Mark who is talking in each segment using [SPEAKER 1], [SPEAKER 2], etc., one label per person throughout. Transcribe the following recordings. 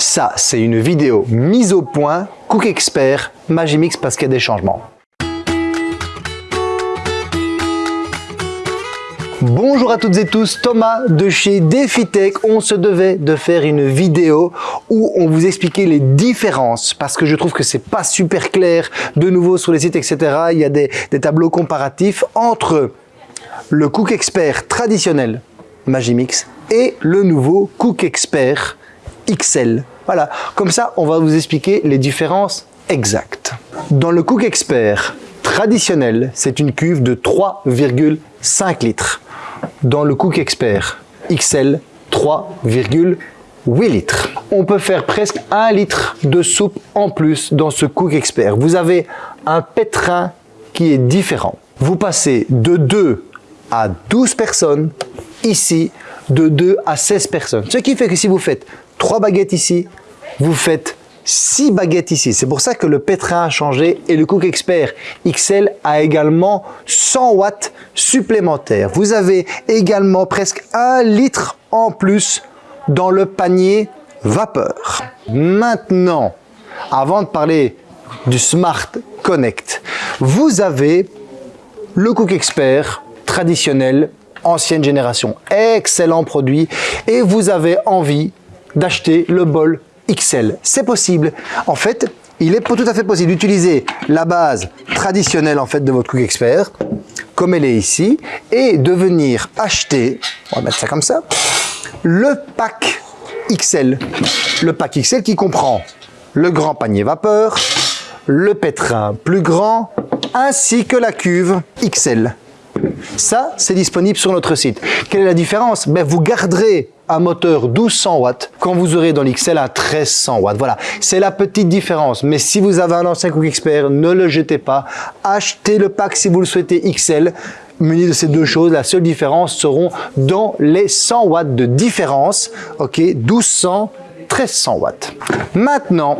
[SPEAKER 1] Ça, c'est une vidéo mise au point Cook Expert Magimix parce qu'il y a des changements. Bonjour à toutes et tous, Thomas de chez DefiTech. On se devait de faire une vidéo où on vous expliquait les différences parce que je trouve que c'est pas super clair de nouveau sur les sites, etc. Il y a des, des tableaux comparatifs entre le Cook Expert traditionnel Magimix et le nouveau Cook Expert XL. Voilà, comme ça, on va vous expliquer les différences exactes. Dans le Cook Expert traditionnel, c'est une cuve de 3,5 litres dans le Cook Expert XL 3,8 litres. On peut faire presque 1 litre de soupe en plus dans ce Cook Expert. Vous avez un pétrin qui est différent. Vous passez de 2 à 12 personnes, ici de 2 à 16 personnes. Ce qui fait que si vous faites 3 baguettes ici, vous faites 6 baguettes ici. C'est pour ça que le pétrin a changé et le Cook Expert XL a également 100 watts supplémentaires. Vous avez également presque 1 litre en plus dans le panier vapeur. Maintenant, avant de parler du Smart Connect, vous avez le Cook Expert traditionnel ancienne génération. Excellent produit et vous avez envie d'acheter le bol XL. C'est possible. En fait, il est tout à fait possible d'utiliser la base traditionnelle en fait de votre Cook Expert, comme elle est ici, et de venir acheter, on va mettre ça comme ça, le pack XL. Le pack XL qui comprend le grand panier vapeur, le pétrin plus grand, ainsi que la cuve XL. Ça, c'est disponible sur notre site. Quelle est la différence? Ben, Vous garderez un moteur 1200 watts quand vous aurez dans l'XL un 1300 watts. Voilà, c'est la petite différence. Mais si vous avez un ancien Cook Expert, ne le jetez pas. Achetez le pack si vous le souhaitez XL muni de ces deux choses, la seule différence seront dans les 100 watts de différence, ok, 1200, 1300 watts. Maintenant,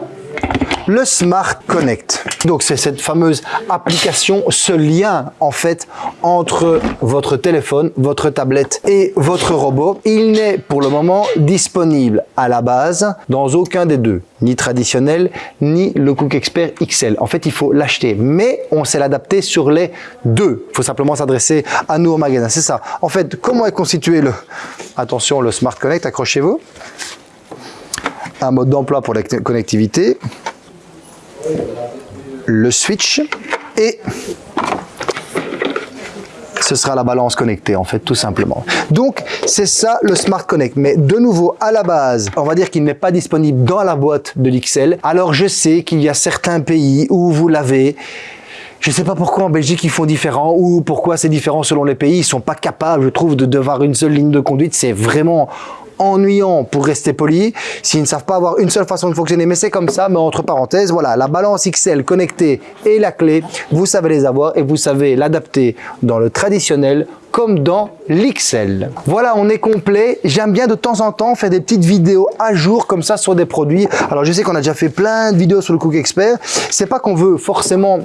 [SPEAKER 1] le Smart Connect. Donc c'est cette fameuse application, ce lien en fait entre votre téléphone, votre tablette et votre robot. Il n'est pour le moment disponible à la base dans aucun des deux, ni traditionnel, ni le Cook Expert XL. En fait, il faut l'acheter, mais on sait l'adapter sur les deux. Il faut simplement s'adresser à nous au magasin, c'est ça. En fait, comment est constitué le, attention, le Smart Connect, accrochez-vous un mode d'emploi pour la connectivité, le switch et ce sera la balance connectée en fait tout simplement. Donc c'est ça le Smart Connect mais de nouveau à la base on va dire qu'il n'est pas disponible dans la boîte de l'XL. Alors je sais qu'il y a certains pays où vous l'avez je ne sais pas pourquoi en Belgique ils font différent ou pourquoi c'est différent selon les pays. Ils sont pas capables, je trouve, de devoir une seule ligne de conduite. C'est vraiment ennuyant pour rester poli s'ils ne savent pas avoir une seule façon de fonctionner. Mais c'est comme ça, mais entre parenthèses, voilà, la balance XL connectée et la clé, vous savez les avoir et vous savez l'adapter dans le traditionnel comme dans l'XL. Voilà, on est complet. J'aime bien de temps en temps faire des petites vidéos à jour comme ça sur des produits. Alors, je sais qu'on a déjà fait plein de vidéos sur le Cook Expert. C'est pas qu'on veut forcément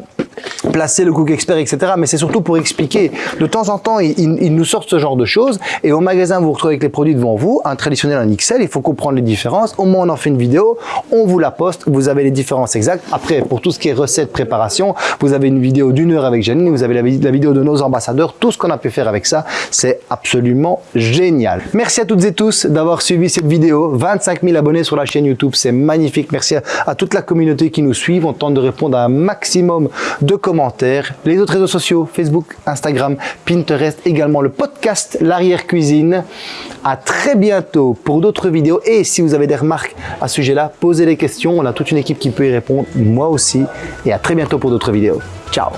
[SPEAKER 1] placer le Cook Expert, etc. Mais c'est surtout pour expliquer. De temps en temps, ils, nous sortent ce genre de choses. Et au magasin, vous vous retrouvez avec les produits devant vous, un traditionnel, un XL. Il faut comprendre les différences. Au moins, on en fait une vidéo. On vous la poste. Vous avez les différences exactes. Après, pour tout ce qui est recettes, préparation, vous avez une vidéo d'une heure avec Janine. Vous avez la, vidéo de nos ambassadeurs. Tout ce qu'on a pu faire avec ça, c'est absolument génial. Merci à toutes et tous d'avoir suivi cette vidéo. 25 000 abonnés sur la chaîne YouTube. C'est magnifique. Merci à, toute la communauté qui nous suit. On tente de répondre à un maximum de les autres réseaux sociaux, Facebook, Instagram, Pinterest, également le podcast L'arrière-cuisine. À très bientôt pour d'autres vidéos. Et si vous avez des remarques à ce sujet-là, posez les questions. On a toute une équipe qui peut y répondre, moi aussi. Et à très bientôt pour d'autres vidéos. Ciao